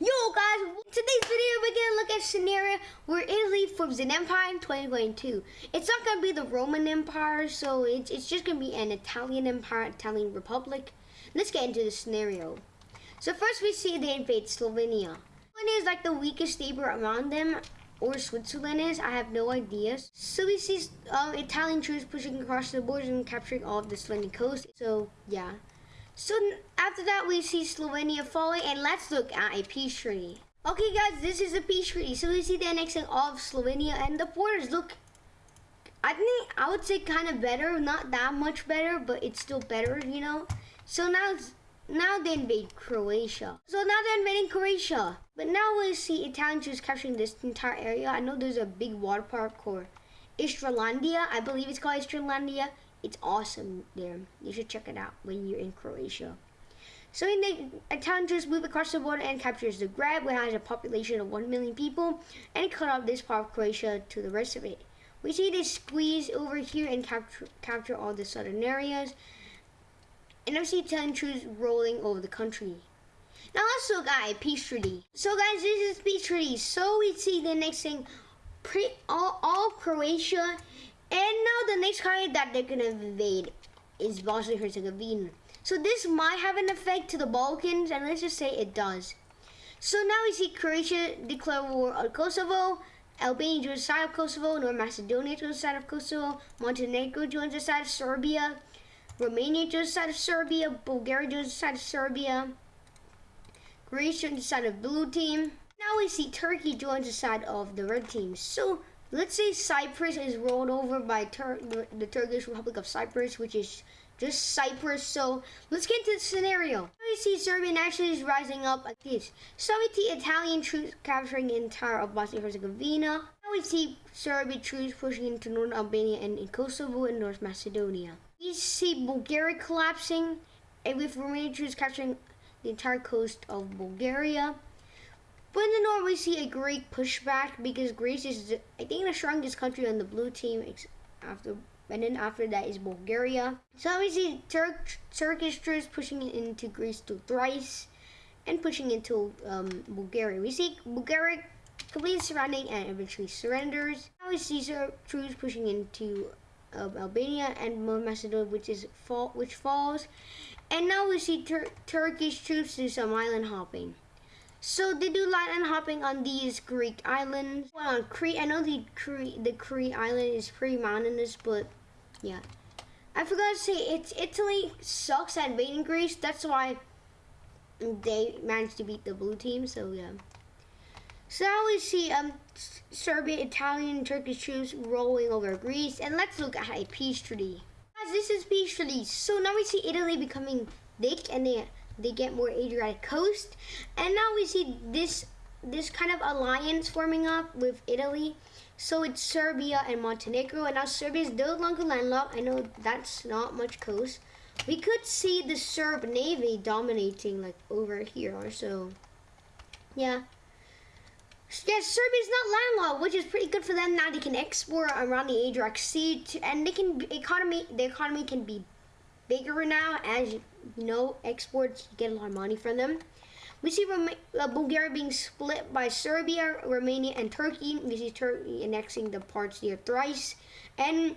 Yo guys, today's video we're gonna look at scenario where Italy forms an empire in 2022. It's not gonna be the Roman Empire, so it's, it's just gonna be an Italian empire, Italian republic. Let's get into the scenario. So first we see they invade Slovenia. Slovenia is like the weakest neighbor around them, or Switzerland is, I have no idea. So we see um, Italian troops pushing across the borders and capturing all of the Slovenian coast. So yeah. So after that, we see Slovenia falling, and let's look at a peace treaty. Okay, guys, this is a peace treaty. So we see the annexing of Slovenia, and the borders look. I think I would say kind of better, not that much better, but it's still better, you know. So now, now they invade Croatia. So now they're invading Croatia, but now we see Italian troops capturing this entire area. I know there's a big water park called Istralandia. I believe it's called Istralandia. It's awesome there. You should check it out when you're in Croatia. So in the Italian troops move across the border and captures Zagreb, which has a population of 1 million people, and cut off this part of Croatia to the rest of it. We see they squeeze over here and capture, capture all the southern areas. And I see Italian rolling over the country. Now look at peace treaty. So guys, this is peace treaty. So we see the next thing, pre, all, all Croatia and now the next country that they're gonna invade is Bosnia Herzegovina. So this might have an effect to the Balkans, and let's just say it does. So now we see Croatia declare war on Kosovo, Albania joins the side of Kosovo, North Macedonia joins the side of Kosovo, Montenegro joins the side of Serbia, Romania joins the side of Serbia, Bulgaria joins the side of Serbia, Greece joins the side of blue team. Now we see Turkey joins the side of the red team. So let's say Cyprus is rolled over by Tur the Turkish Republic of Cyprus, which is just Cyprus. So let's get to the scenario. We see Serbian is rising up like this. So we see Italian troops capturing the entire of Bosnia Herzegovina. Now we see Serbian troops pushing into northern Albania and in Kosovo and North Macedonia. We see Bulgaria collapsing, and with Romanian troops capturing the entire coast of Bulgaria. But in the north, we see a Greek pushback because Greece is, I think, the strongest country on the blue team. After and then after that is Bulgaria. So we see Turk, Turkish troops pushing into Greece to Thrace and pushing into um, Bulgaria. We see Bulgaria completely surrounding and eventually surrenders. Now we see troops pushing into uh, Albania and Macedonia, which is fall, which falls. And now we see Tur Turkish troops do some island hopping. So they do island hopping on these Greek islands. Well, on Crete, I know the Crete, the Crete island is pretty mountainous, but yeah. I forgot to say, it's Italy sucks at beating Greece. That's why they managed to beat the blue team. So yeah. So now we see um Serbian, Italian, Turkish troops rolling over Greece, and let's look at a peace treaty. Guys, this is peace treaty. So now we see Italy becoming big, and they they get more Adriatic coast. And now we see this this kind of alliance forming up with Italy. So it's Serbia and Montenegro, and now Serbia is no longer landlocked. I know that's not much coast. We could see the Serb navy dominating like over here or so. Yeah. Yes, Serbia is not landlocked, which is pretty good for them. Now they can export around the Adriatic Sea, to, and they can economy. The economy can be bigger now as you know exports you get a lot of money from them we see Roma uh, Bulgaria being split by Serbia, Romania, and Turkey. We see Turkey annexing the parts near Thrace. And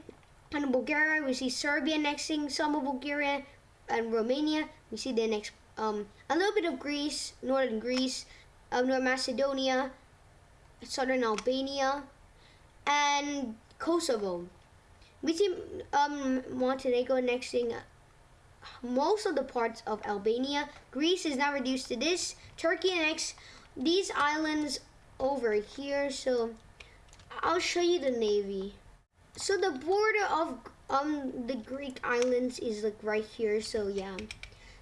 in Bulgaria, we see Serbia annexing some of Bulgaria and Romania. We see the next um, a little bit of Greece, northern Greece, um, North Macedonia, southern Albania, and Kosovo. We see um, Montenegro annexing most of the parts of Albania. Greece is now reduced to this. Turkey annexed these islands over here. So I'll show you the navy. So the border of um the Greek islands is like right here. So yeah.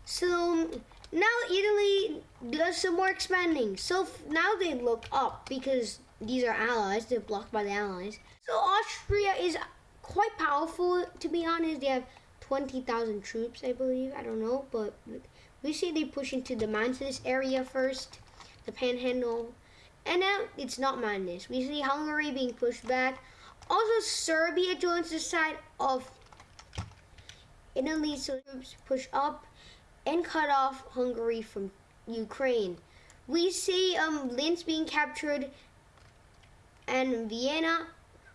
So now Italy does some more expanding. So now they look up because these are allies. They're blocked by the allies. So Austria is quite powerful to be honest. They have 20,000 troops, I believe. I don't know, but we see they push into the mountainous area first, the panhandle. And now it's not madness. We see Hungary being pushed back. Also, Serbia joins the side of Italy, so troops push up and cut off Hungary from Ukraine. we see um, Linz being captured and Vienna.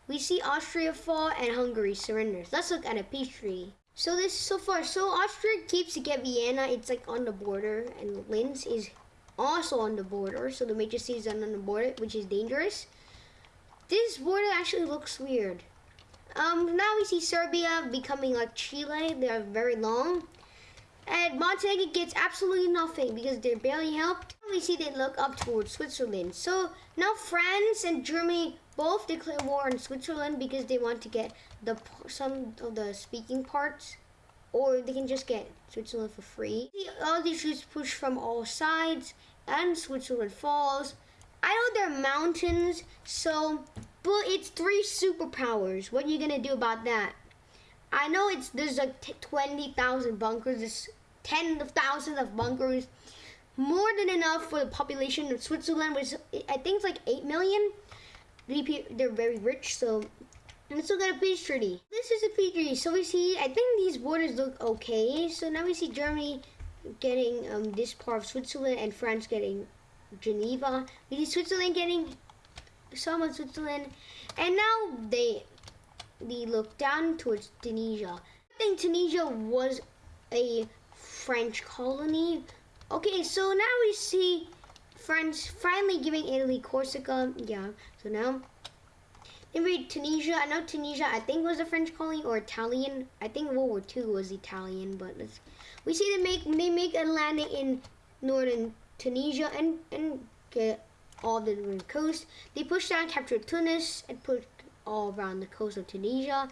We see Austria fall and Hungary surrenders. Let's look at a peace treaty. So this so far, so Austria keeps to get Vienna. It's like on the border, and Linz is also on the border. So the major cities are on the border, which is dangerous. This border actually looks weird. Um, now we see Serbia becoming like Chile. They are very long. And Montenegro gets absolutely nothing because they're barely helped. We see they look up towards Switzerland. So now France and Germany both declare war on Switzerland because they want to get the some of the speaking parts, or they can just get Switzerland for free. All these troops push from all sides, and Switzerland falls. I know they're mountains, so but it's three superpowers. What are you gonna do about that? I know it's there's like 20,000 bunkers, tens of thousands of bunkers, more than enough for the population of Switzerland, which I think is like 8 million. They're very rich, so let's look at a peace treaty. This is a peace treaty, so we see, I think these borders look okay. So now we see Germany getting um, this part of Switzerland and France getting Geneva. We see Switzerland getting some of Switzerland, and now they they look down towards Tunisia. I think Tunisia was a French colony. Okay, so now we see France finally giving Italy Corsica. Yeah, so now they made Tunisia. I know Tunisia, I think was a French colony or Italian. I think World War II was Italian, but let's. we see they make they make a landing in northern Tunisia and and get all the northern coast. They pushed down, captured Tunis, and put all around the coast of Tunisia.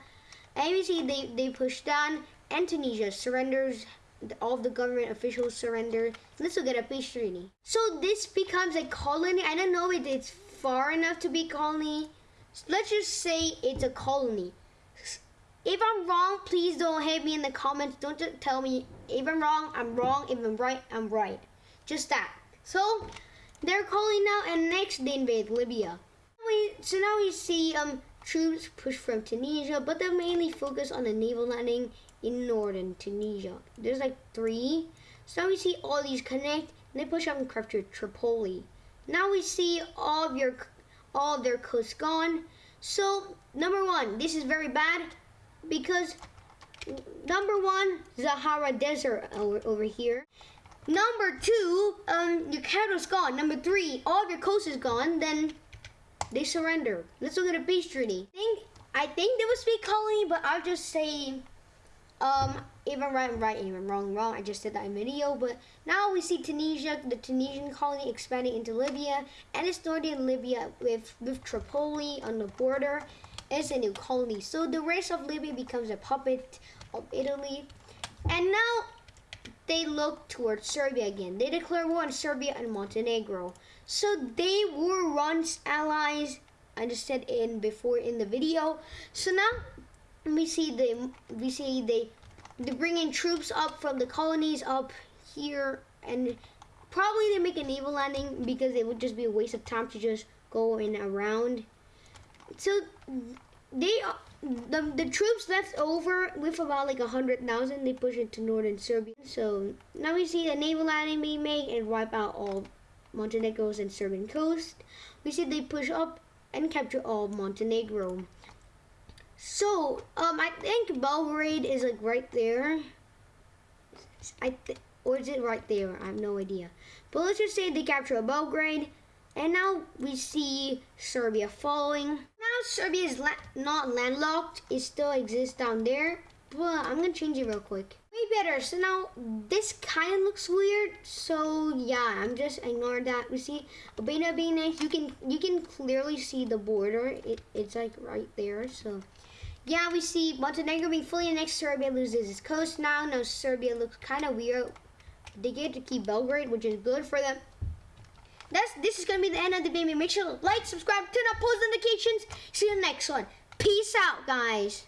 And you see they, they pushed down, and Tunisia surrenders. All of the government officials surrender. This will get a peace treaty. So this becomes a colony. I don't know if it's far enough to be colony. Let's just say it's a colony. If I'm wrong, please don't hate me in the comments. Don't just tell me if I'm wrong, I'm wrong. If I'm right, I'm right. Just that. So they're calling now, and next they invade Libya. We, so now we see um, troops push from Tunisia, but they're mainly focus on a naval landing in northern Tunisia. There's like three. So we see all these connect, and they push up and capture Tripoli. Now we see all of your all of their coast gone. So number one, this is very bad because number one, Sahara Desert over, over here. Number two, um, your capital's gone. Number three, all of your coast is gone. Then they surrender. Let's look at a peace treaty. I think I think they would speak colony, but I'll just say, um, even right, right, even wrong, wrong. I just said that in video. But now we see Tunisia, the Tunisian colony expanding into Libya, and it's northern Libya with with Tripoli on the border. It's a new colony. So the rest of Libya becomes a puppet of Italy. And now they look towards Serbia again. They declare war on Serbia and Montenegro. So they were once allies. I just said in before in the video. So now we see the we see they they bring in troops up from the colonies up here and probably they make a naval landing because it would just be a waste of time to just go in around. So they the, the troops left over with about like a hundred thousand they push into northern Serbia. So now we see the naval being made and wipe out all Montenegro's and Serbian coast. We see they push up and capture all Montenegro. So um I think Belgrade is like right there. I th or is it right there? I have no idea. But let's just say they capture Belgrade and now we see Serbia following. Serbia is la not landlocked. It still exists down there. But I'm going to change it real quick. Way better. So now this kind of looks weird. So yeah, I'm just ignore that. We see Albania being next. You can you can clearly see the border. It, it's like right there. So yeah, we see Montenegro being fully annexed. Serbia loses its coast now. Now Serbia looks kind of weird. They get to keep Belgrade, which is good for them that's this is gonna be the end of the video. Make sure to like, subscribe, turn on post notifications. See you in the next one. Peace out, guys.